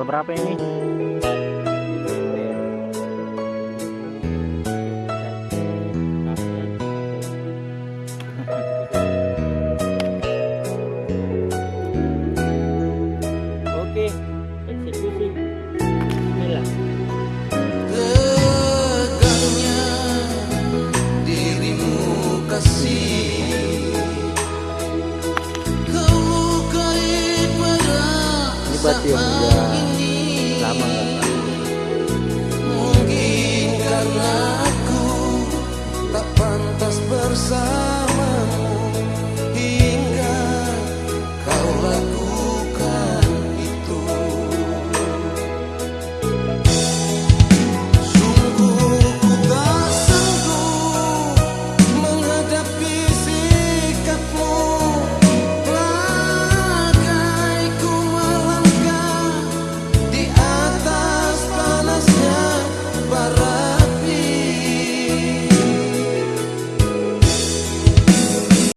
tanggal berapa ini? Oke, eksekusi.